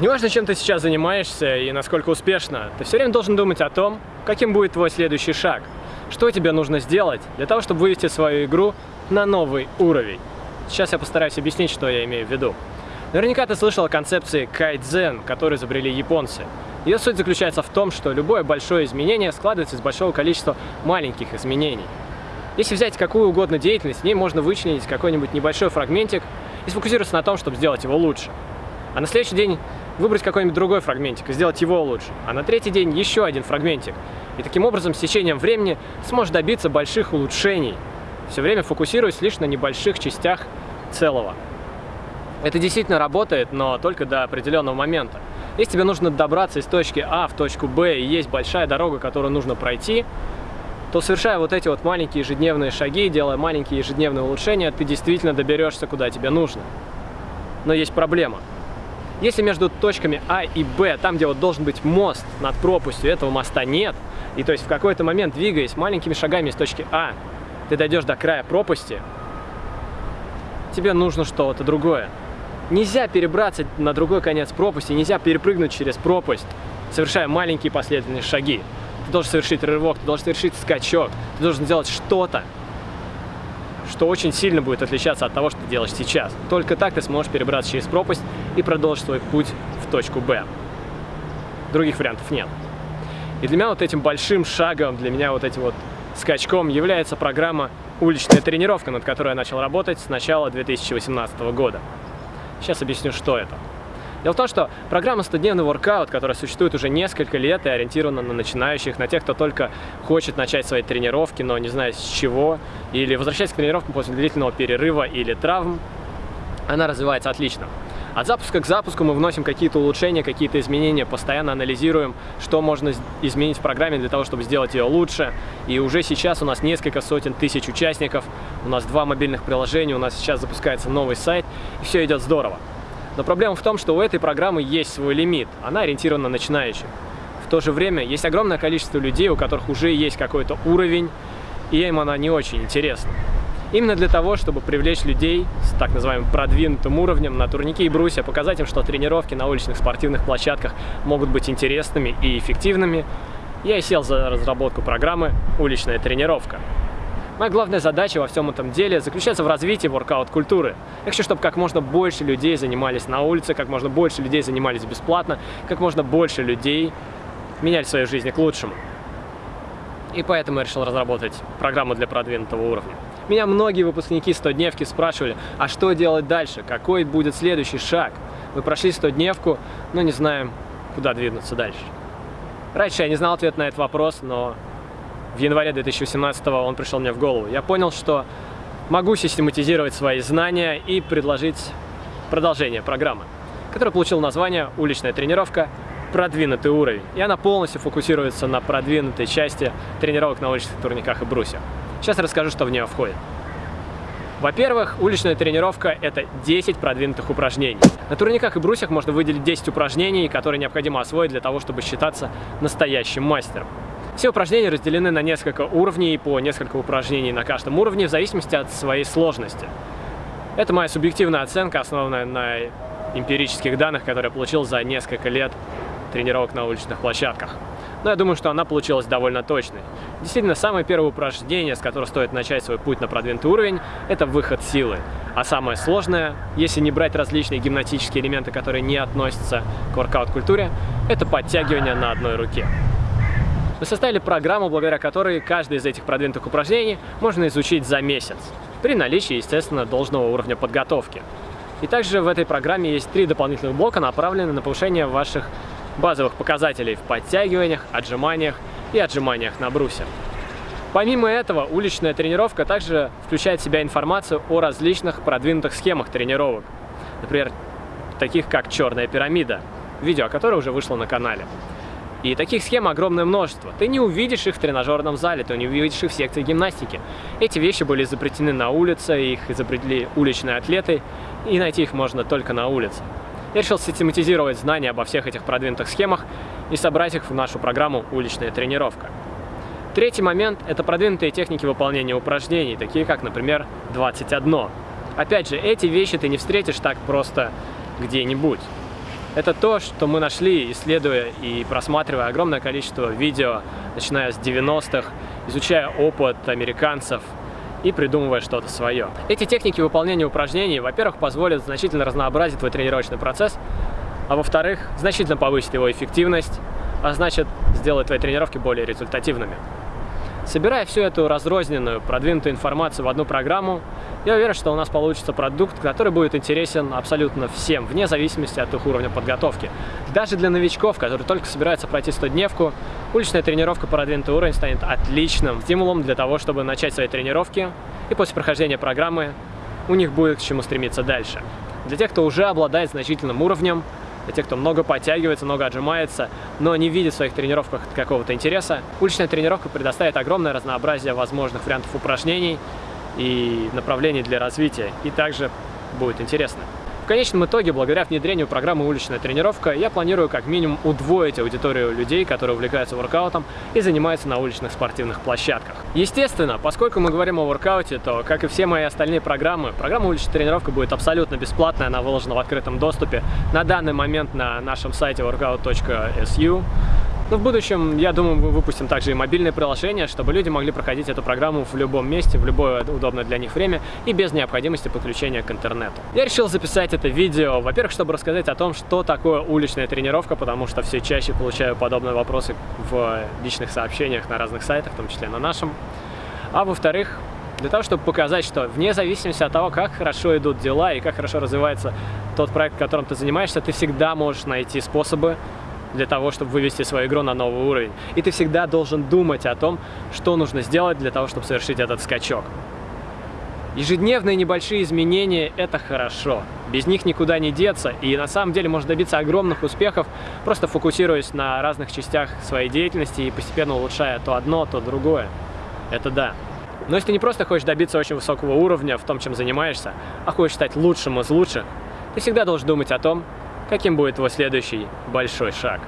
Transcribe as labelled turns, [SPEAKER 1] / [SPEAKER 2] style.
[SPEAKER 1] Неважно, чем ты сейчас занимаешься и насколько успешно, ты все время должен думать о том, каким будет твой следующий шаг. Что тебе нужно сделать для того, чтобы вывести свою игру на новый уровень. Сейчас я постараюсь объяснить, что я имею в виду. Наверняка ты слышал о концепции кайдзен, которую изобрели японцы. Ее суть заключается в том, что любое большое изменение складывается из большого количества маленьких изменений. Если взять какую угодно деятельность, в ней можно вычленить какой-нибудь небольшой фрагментик и сфокусироваться на том, чтобы сделать его лучше. А на следующий день выбрать какой-нибудь другой фрагментик и сделать его лучше. А на третий день еще один фрагментик. И таким образом с течением времени сможешь добиться больших улучшений, все время фокусируясь лишь на небольших частях целого. Это действительно работает, но только до определенного момента. Если тебе нужно добраться из точки А в точку Б и есть большая дорога, которую нужно пройти, то совершая вот эти вот маленькие ежедневные шаги, делая маленькие ежедневные улучшения, ты действительно доберешься, куда тебе нужно. Но есть проблема. Если между точками А и Б, там, где вот должен быть мост над пропастью, этого моста нет, и то есть в какой-то момент, двигаясь маленькими шагами из точки А, ты дойдешь до края пропасти, тебе нужно что-то другое. Нельзя перебраться на другой конец пропасти, нельзя перепрыгнуть через пропасть, совершая маленькие последовательные шаги. Ты должен совершить рывок, ты должен совершить скачок, ты должен сделать что-то, что очень сильно будет отличаться от того, что ты делаешь сейчас. Только так ты сможешь перебраться через пропасть и продолжить свой путь в точку Б. Других вариантов нет. И для меня вот этим большим шагом, для меня вот этим вот скачком является программа «Уличная тренировка», над которой я начал работать с начала 2018 года. Сейчас объясню, что это. Дело в том, что программа «100-дневный воркаут», которая существует уже несколько лет и ориентирована на начинающих, на тех, кто только хочет начать свои тренировки, но не знает с чего, или возвращается к тренировкам после длительного перерыва или травм, она развивается отлично. От запуска к запуску мы вносим какие-то улучшения, какие-то изменения, постоянно анализируем, что можно изменить в программе для того, чтобы сделать ее лучше. И уже сейчас у нас несколько сотен тысяч участников, у нас два мобильных приложения, у нас сейчас запускается новый сайт, и все идет здорово. Но проблема в том, что у этой программы есть свой лимит, она ориентирована на начинающих. В то же время есть огромное количество людей, у которых уже есть какой-то уровень, и им она не очень интересна. Именно для того, чтобы привлечь людей с так называемым продвинутым уровнем на турнике и брусья, показать им, что тренировки на уличных спортивных площадках могут быть интересными и эффективными, я и сел за разработку программы «Уличная тренировка». Моя главная задача во всем этом деле заключается в развитии воркаут-культуры. Я хочу, чтобы как можно больше людей занимались на улице, как можно больше людей занимались бесплатно, как можно больше людей меняли свою жизнь к лучшему. И поэтому я решил разработать программу для продвинутого уровня. Меня многие выпускники 100-дневки спрашивали, а что делать дальше, какой будет следующий шаг? Мы прошли 100-дневку, но не знаем, куда двинуться дальше. Раньше я не знал ответ на этот вопрос, но в январе 2018 он пришел мне в голову. Я понял, что могу систематизировать свои знания и предложить продолжение программы, которая получила название «Уличная тренировка. Продвинутый уровень». И она полностью фокусируется на продвинутой части тренировок на уличных турниках и брусьях. Сейчас расскажу, что в нее входит. Во-первых, уличная тренировка – это 10 продвинутых упражнений. На турниках и брусьях можно выделить 10 упражнений, которые необходимо освоить для того, чтобы считаться настоящим мастером. Все упражнения разделены на несколько уровней, по несколько упражнений на каждом уровне, в зависимости от своей сложности. Это моя субъективная оценка, основанная на эмпирических данных, которые я получил за несколько лет тренировок на уличных площадках но я думаю, что она получилась довольно точной. Действительно, самое первое упражнение, с которого стоит начать свой путь на продвинутый уровень, это выход силы. А самое сложное, если не брать различные гимнастические элементы, которые не относятся к воркаут-культуре, это подтягивание на одной руке. Мы составили программу, благодаря которой каждый из этих продвинутых упражнений можно изучить за месяц, при наличии, естественно, должного уровня подготовки. И также в этой программе есть три дополнительных блока, направленные на повышение ваших базовых показателей в подтягиваниях, отжиманиях и отжиманиях на брусе. Помимо этого, уличная тренировка также включает в себя информацию о различных продвинутых схемах тренировок. Например, таких как черная пирамида, видео о которой уже вышло на канале. И таких схем огромное множество. Ты не увидишь их в тренажерном зале, ты не увидишь их в секции гимнастики. Эти вещи были изобретены на улице, их изобрели уличные атлеты, и найти их можно только на улице. Я решил систематизировать знания обо всех этих продвинутых схемах и собрать их в нашу программу «Уличная тренировка». Третий момент – это продвинутые техники выполнения упражнений, такие как, например, 21. Опять же, эти вещи ты не встретишь так просто где-нибудь. Это то, что мы нашли, исследуя и просматривая огромное количество видео, начиная с 90-х, изучая опыт американцев и придумывая что-то свое. Эти техники выполнения упражнений, во-первых, позволят значительно разнообразить твой тренировочный процесс, а во-вторых, значительно повысить его эффективность, а значит, сделать твои тренировки более результативными. Собирая всю эту разрозненную, продвинутую информацию в одну программу, я уверен, что у нас получится продукт, который будет интересен абсолютно всем, вне зависимости от их уровня подготовки. Даже для новичков, которые только собираются пройти 100-дневку, уличная тренировка продвинутый уровень станет отличным стимулом для того, чтобы начать свои тренировки, и после прохождения программы у них будет к чему стремиться дальше. Для тех, кто уже обладает значительным уровнем, для тех, кто много подтягивается, много отжимается, но не видит в своих тренировках какого-то интереса. Уличная тренировка предоставит огромное разнообразие возможных вариантов упражнений и направлений для развития, и также будет интересно конечном итоге, благодаря внедрению программы «Уличная тренировка», я планирую как минимум удвоить аудиторию людей, которые увлекаются воркаутом и занимаются на уличных спортивных площадках. Естественно, поскольку мы говорим о воркауте, то, как и все мои остальные программы, программа «Уличная тренировка» будет абсолютно бесплатная, она выложена в открытом доступе на данный момент на нашем сайте workout.su. Но в будущем, я думаю, мы выпустим также и мобильное приложение, чтобы люди могли проходить эту программу в любом месте, в любое удобное для них время и без необходимости подключения к интернету. Я решил записать это видео, во-первых, чтобы рассказать о том, что такое уличная тренировка, потому что все чаще получаю подобные вопросы в личных сообщениях на разных сайтах, в том числе на нашем. А во-вторых, для того, чтобы показать, что вне зависимости от того, как хорошо идут дела и как хорошо развивается тот проект, которым ты занимаешься, ты всегда можешь найти способы для того, чтобы вывести свою игру на новый уровень. И ты всегда должен думать о том, что нужно сделать для того, чтобы совершить этот скачок. Ежедневные небольшие изменения – это хорошо. Без них никуда не деться, и на самом деле можно добиться огромных успехов, просто фокусируясь на разных частях своей деятельности и постепенно улучшая то одно, то другое. Это да. Но если ты не просто хочешь добиться очень высокого уровня в том, чем занимаешься, а хочешь стать лучшим из лучших, ты всегда должен думать о том, каким будет твой следующий большой шаг.